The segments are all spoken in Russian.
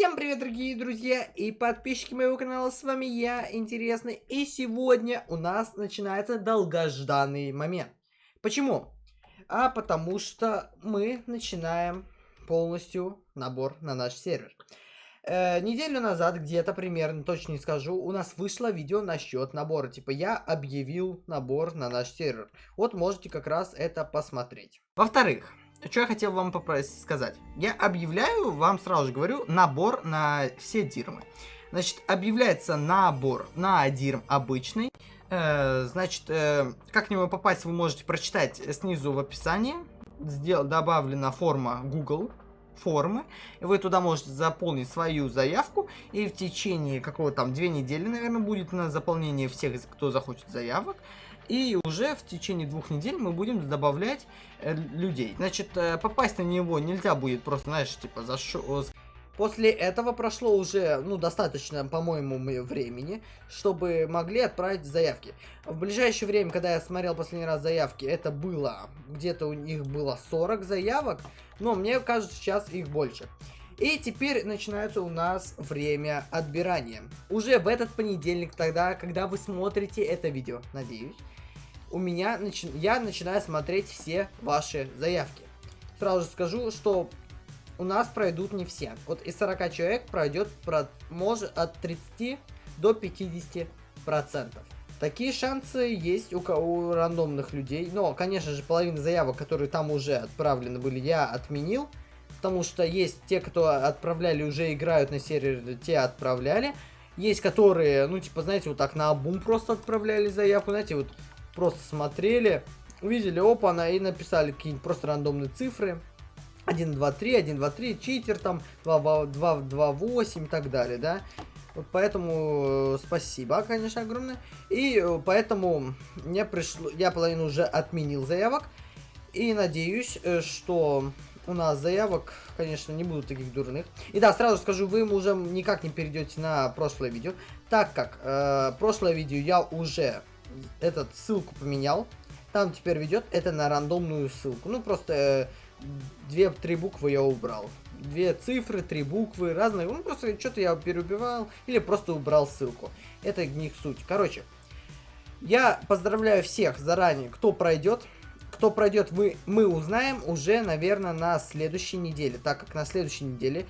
Всем привет, дорогие друзья и подписчики моего канала, с вами я, Интересный, и сегодня у нас начинается долгожданный момент. Почему? А потому что мы начинаем полностью набор на наш сервер. Э, неделю назад, где-то примерно, точно не скажу, у нас вышло видео насчет набора. Типа, я объявил набор на наш сервер. Вот можете как раз это посмотреть. Во-вторых, что я хотел вам попросить сказать. Я объявляю, вам сразу же говорю, набор на все дирмы. Значит, объявляется набор на дирм обычный. Э, значит, э, как к нему попасть, вы можете прочитать снизу в описании. Сдел добавлена форма Google формы. И вы туда можете заполнить свою заявку. И в течение какого там две недели, наверное, будет на заполнение всех, кто захочет заявок. И уже в течение двух недель мы будем добавлять э, людей. Значит, э, попасть на него нельзя будет просто, знаешь, типа за шо... После этого прошло уже, ну, достаточно, по-моему, времени, чтобы могли отправить заявки. В ближайшее время, когда я смотрел последний раз заявки, это было, где-то у них было 40 заявок, но мне кажется, сейчас их больше. И теперь начинается у нас время отбирания. Уже в этот понедельник, тогда, когда вы смотрите это видео, надеюсь, у меня, начи... я начинаю смотреть все ваши заявки. Сразу же скажу, что у нас пройдут не все. Вот из 40 человек пройдет про... может от 30 до 50 процентов. Такие шансы есть у, у рандомных людей. Но, конечно же, половина заявок, которые там уже отправлены были, я отменил. Потому что есть те, кто отправляли, уже играют на сервере, те отправляли. Есть которые, ну, типа, знаете, вот так на обум просто отправляли заявку. Знаете, вот просто смотрели, увидели, опа, она и написали какие-нибудь просто рандомные цифры. 1, 2, 3, 1, 2, 3, читер там, 2, 2, 2, 8 и так далее, да. Вот поэтому э, спасибо, конечно, огромное. И э, поэтому мне пришло, я половину уже отменил заявок. И надеюсь, э, что у нас заявок, конечно, не будут таких дурных. И да, сразу скажу, вы уже никак не перейдете на прошлое видео, так как э, прошлое видео я уже этот ссылку поменял. Там теперь ведет это на рандомную ссылку. Ну, просто две-три буквы я убрал. Две цифры, три буквы, разные. Ну, просто что-то я переубивал или просто убрал ссылку. Это них суть. Короче, я поздравляю всех заранее, кто пройдет. Кто пройдет, мы, мы узнаем уже, наверное, на следующей неделе. Так как на следующей неделе,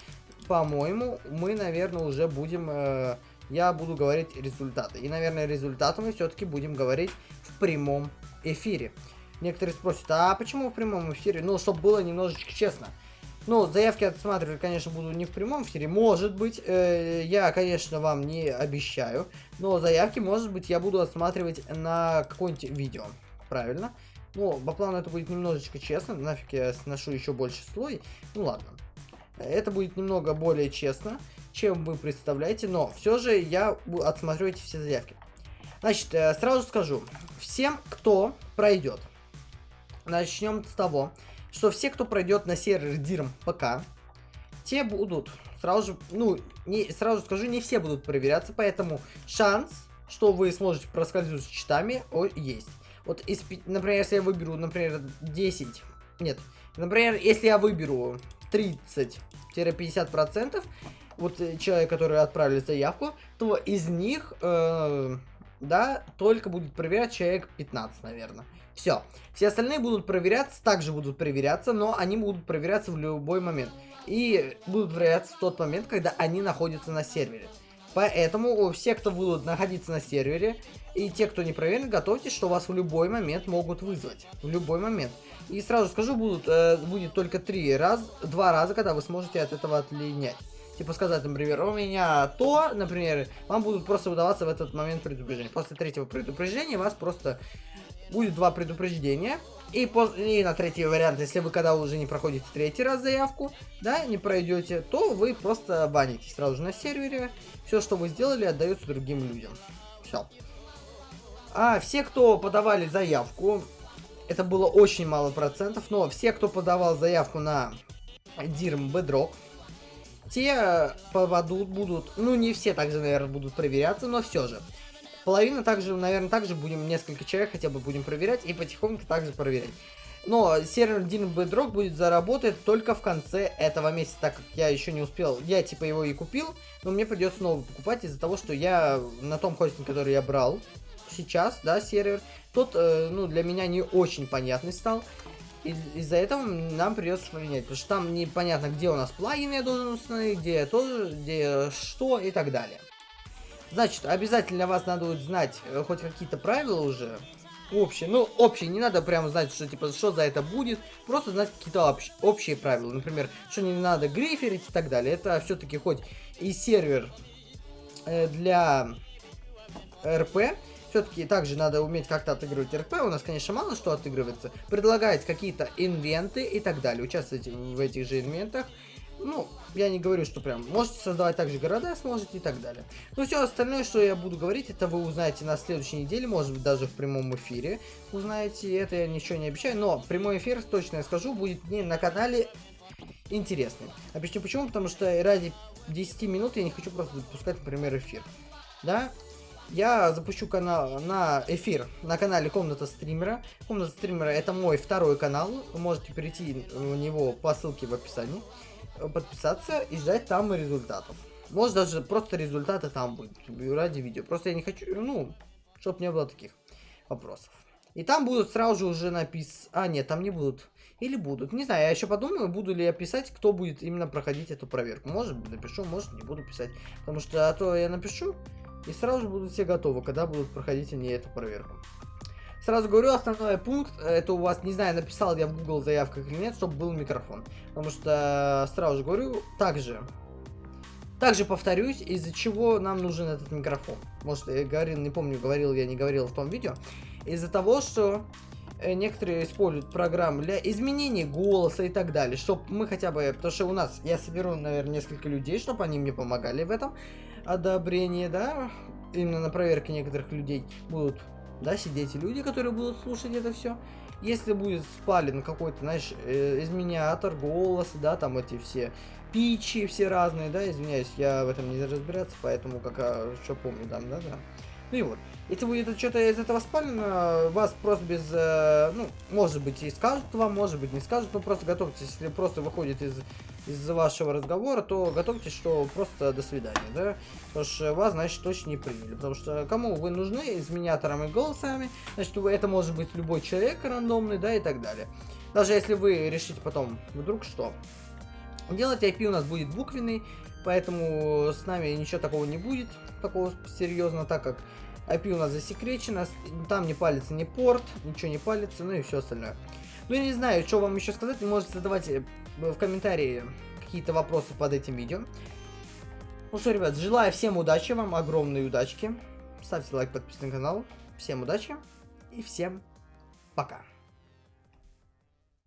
по-моему, мы, наверное, уже будем... Э, я буду говорить результаты. И, наверное, результаты мы все-таки будем говорить в прямом эфире. Некоторые спросят, а почему в прямом эфире? Ну, чтобы было немножечко честно. Ну, заявки отсматривать, конечно, буду не в прямом эфире. Может быть, э, я, конечно, вам не обещаю. Но заявки, может быть, я буду отсматривать на какое-нибудь видео. Правильно? Ну, по плану это будет немножечко честно. Нафиг я сношу еще больше слой. Ну, ладно. Это будет немного более честно чем вы представляете, но все же я отсмотрю эти все заявки. Значит, э, сразу скажу, всем, кто пройдет, начнем с того, что все, кто пройдет на сервер DIRM ПК, те будут, сразу же, ну, не, сразу скажу, не все будут проверяться, поэтому шанс, что вы сможете проскользнуть с читами, о, есть. Вот, из, например, если я выберу, например, 10, нет, например, если я выберу 30-50%, вот э, человек, который отправили заявку, то из них, э, да, только будет проверять человек 15, наверное. Все. Все остальные будут проверяться, также будут проверяться, но они будут проверяться в любой момент. И будут проверяться в тот момент, когда они находятся на сервере. Поэтому все, кто будут находиться на сервере, и те, кто не проверен, готовьтесь, что вас в любой момент могут вызвать. В любой момент. И сразу скажу, будут, э, будет только три раз, два раза, когда вы сможете от этого отлинять типа сказать, например, у меня то, например, вам будут просто выдаваться в этот момент предупреждения. После третьего предупреждения вас просто будет два предупреждения. И, по, и на третий вариант, если вы когда уже не проходите третий раз заявку, да, не пройдете, то вы просто банитесь сразу же на сервере. Все, что вы сделали, отдается другим людям. Все. А все, кто подавали заявку, это было очень мало процентов, но все, кто подавал заявку на Dirm Bedrock, те попадут, будут, ну не все также, наверное, будут проверяться, но все же. Половина также, наверное, также будем, несколько человек хотя бы будем проверять и потихоньку также проверять. Но сервер Dino Bedrock будет заработать только в конце этого месяца, так как я еще не успел. Я типа его и купил, но мне придется снова покупать из-за того, что я на том хостинге, который я брал сейчас, да, сервер, тот, э, ну, для меня не очень понятный стал. Из-за этого нам придется поменять, потому что там непонятно, где у нас плагины я должен установить, где тоже, где что и так далее. Значит, обязательно вас надо будет знать э, хоть какие-то правила уже. Общие. Ну, общие. Не надо прямо знать, что типа что за это будет. Просто знать какие-то общ общие правила. Например, что не надо гриферить и так далее. Это все-таки хоть и сервер э, для РП. Все-таки также надо уметь как-то отыгрывать РП. У нас, конечно, мало что отыгрывается. Предлагает какие-то инвенты и так далее. Участвуйте в этих же инвентах. Ну, я не говорю, что прям можете создавать также города, сможете и так далее. Но все остальное, что я буду говорить, это вы узнаете на следующей неделе, может быть даже в прямом эфире узнаете. Это я ничего не обещаю, но прямой эфир, точно я скажу, будет не на канале интересный. Объясню почему, потому что ради 10 минут я не хочу просто запускать, например, эфир. Да, я запущу канал на эфир на канале Комната Стримера. Комната Стримера это мой второй канал. Вы можете перейти в него по ссылке в описании подписаться и ждать там результатов. Может даже просто результаты там будут ради видео. Просто я не хочу, ну, чтобы не было таких вопросов. И там будут сразу же уже написаны... А, нет, там не будут. Или будут. Не знаю, я еще подумаю, буду ли я писать, кто будет именно проходить эту проверку. Может, напишу, может, не буду писать. Потому что а то я напишу, и сразу же будут все готовы, когда будут проходить они эту проверку. Сразу говорю, основной пункт, это у вас, не знаю, написал я в Google заявках или нет, чтобы был микрофон. Потому что, сразу же говорю, также, также повторюсь, из-за чего нам нужен этот микрофон. Может, я говорил, не помню, говорил я, не говорил в том видео. Из-за того, что э, некоторые используют программы для изменения голоса и так далее, чтобы мы хотя бы, потому что у нас, я соберу, наверное, несколько людей, чтобы они мне помогали в этом одобрении, да, именно на проверке некоторых людей будут да, сидеть люди, которые будут слушать это все. Если будет спален какой-то, знаешь, э, изменятор, голос, да, там эти все пичи все разные, да, извиняюсь, я в этом не разбираться, поэтому как, а, что помню, там, да, да. Ну и вот. Если будет что-то из этого спалено, вас просто без, э, ну, может быть и скажут вам, может быть не скажут, но просто готовьтесь, если просто выходит из из вашего разговора, то готовьтесь, что просто до свидания, да? Потому что вас, значит, точно не приняли. Потому что кому вы нужны изменяторами и голосами, значит, это может быть любой человек рандомный, да, и так далее. Даже если вы решите потом, вдруг что? Делать IP у нас будет буквенный, поэтому с нами ничего такого не будет, такого серьезно, так как IP у нас засекречено, там не палится ни порт, ничего не палится, ну и все остальное. Ну, я не знаю, что вам еще сказать, вы можете задавать э, в комментарии какие-то вопросы под этим видео. Ну что, ребят, желаю всем удачи, вам огромной удачки. Ставьте лайк, подписывайтесь на канал. Всем удачи и всем пока.